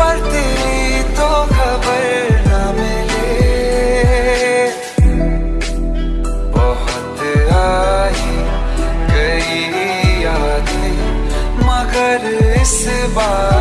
पर तेरी तो खबर न मिले। बहुत आई गई यादें मगर इस बार